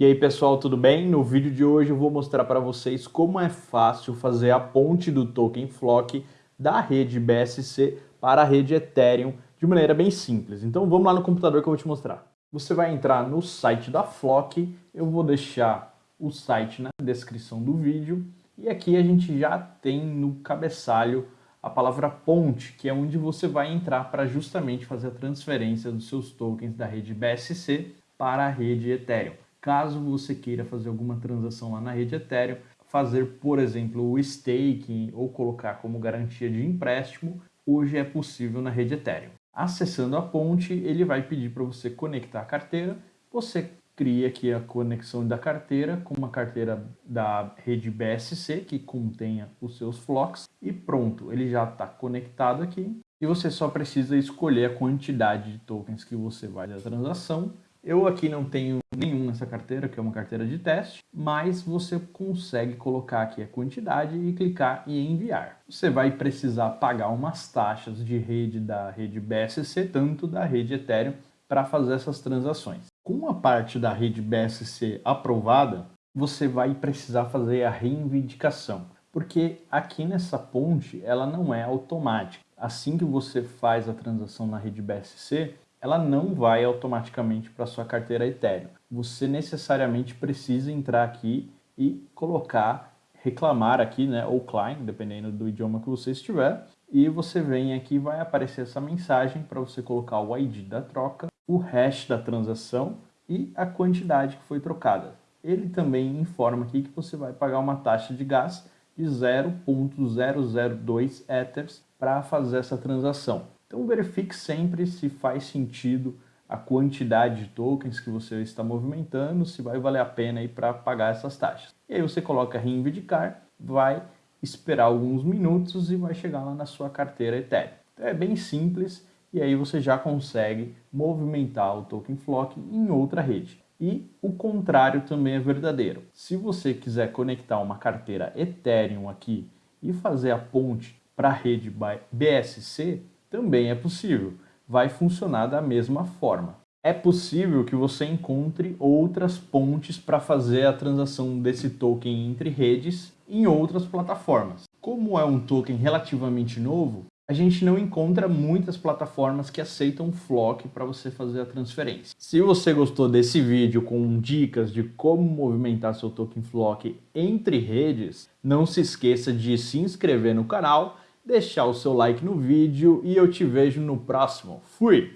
E aí pessoal, tudo bem? No vídeo de hoje eu vou mostrar para vocês como é fácil fazer a ponte do token Flock da rede BSC para a rede Ethereum de maneira bem simples. Então vamos lá no computador que eu vou te mostrar. Você vai entrar no site da Flock, eu vou deixar o site na descrição do vídeo e aqui a gente já tem no cabeçalho a palavra ponte, que é onde você vai entrar para justamente fazer a transferência dos seus tokens da rede BSC para a rede Ethereum. Caso você queira fazer alguma transação lá na rede Ethereum, fazer, por exemplo, o staking ou colocar como garantia de empréstimo, hoje é possível na rede Ethereum. Acessando a ponte, ele vai pedir para você conectar a carteira, você cria aqui a conexão da carteira com uma carteira da rede BSC que contenha os seus flocks e pronto, ele já está conectado aqui. E você só precisa escolher a quantidade de tokens que você vai da transação. Eu aqui não tenho nenhum nessa carteira, que é uma carteira de teste, mas você consegue colocar aqui a quantidade e clicar em enviar. Você vai precisar pagar umas taxas de rede da rede BSC, tanto da rede Ethereum, para fazer essas transações. Com a parte da rede BSC aprovada, você vai precisar fazer a reivindicação, porque aqui nessa ponte ela não é automática. Assim que você faz a transação na rede BSC, ela não vai automaticamente para sua carteira Ethereum. Você necessariamente precisa entrar aqui e colocar, reclamar aqui, né, ou claim, dependendo do idioma que você estiver, e você vem aqui e vai aparecer essa mensagem para você colocar o ID da troca, o hash da transação e a quantidade que foi trocada. Ele também informa aqui que você vai pagar uma taxa de gás de 0.002 Ethers para fazer essa transação. Então verifique sempre se faz sentido a quantidade de tokens que você está movimentando, se vai valer a pena para pagar essas taxas. E aí você coloca reivindicar, vai esperar alguns minutos e vai chegar lá na sua carteira Ethereum. Então é bem simples e aí você já consegue movimentar o token Flock em outra rede. E o contrário também é verdadeiro. Se você quiser conectar uma carteira Ethereum aqui e fazer a ponte para a rede BSC, também é possível. Vai funcionar da mesma forma. É possível que você encontre outras pontes para fazer a transação desse token entre redes em outras plataformas. Como é um token relativamente novo, a gente não encontra muitas plataformas que aceitam Flock para você fazer a transferência. Se você gostou desse vídeo com dicas de como movimentar seu token Flock entre redes, não se esqueça de se inscrever no canal deixar o seu like no vídeo e eu te vejo no próximo. Fui!